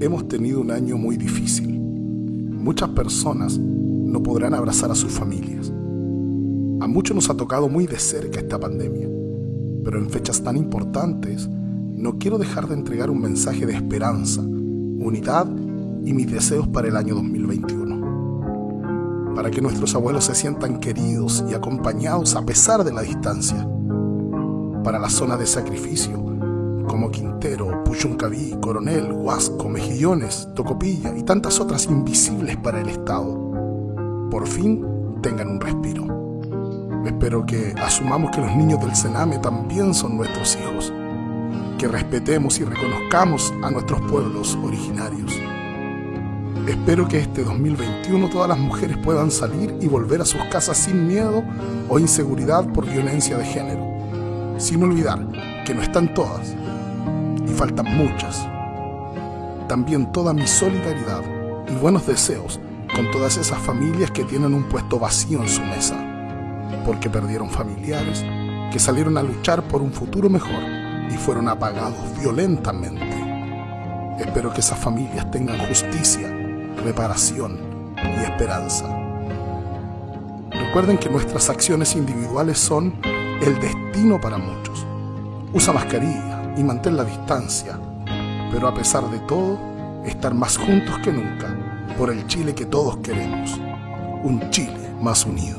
Hemos tenido un año muy difícil. Muchas personas no podrán abrazar a sus familias. A muchos nos ha tocado muy de cerca esta pandemia, pero en fechas tan importantes no quiero dejar de entregar un mensaje de esperanza, unidad y mis deseos para el año 2021. Para que nuestros abuelos se sientan queridos y acompañados a pesar de la distancia. Para la zona de sacrificio, como Quintero, Puchuncaví, Coronel, Huasco, Mejillones, Tocopilla y tantas otras invisibles para el Estado, por fin tengan un respiro. Espero que asumamos que los niños del Sename también son nuestros hijos, que respetemos y reconozcamos a nuestros pueblos originarios. Espero que este 2021 todas las mujeres puedan salir y volver a sus casas sin miedo o inseguridad por violencia de género, sin olvidar que no están todas, y faltan muchas. También toda mi solidaridad y buenos deseos con todas esas familias que tienen un puesto vacío en su mesa, porque perdieron familiares que salieron a luchar por un futuro mejor y fueron apagados violentamente. Espero que esas familias tengan justicia, reparación y esperanza. Recuerden que nuestras acciones individuales son el destino para muchos. Usa mascarilla, y mantén la distancia, pero a pesar de todo, estar más juntos que nunca por el Chile que todos queremos, un Chile más unido.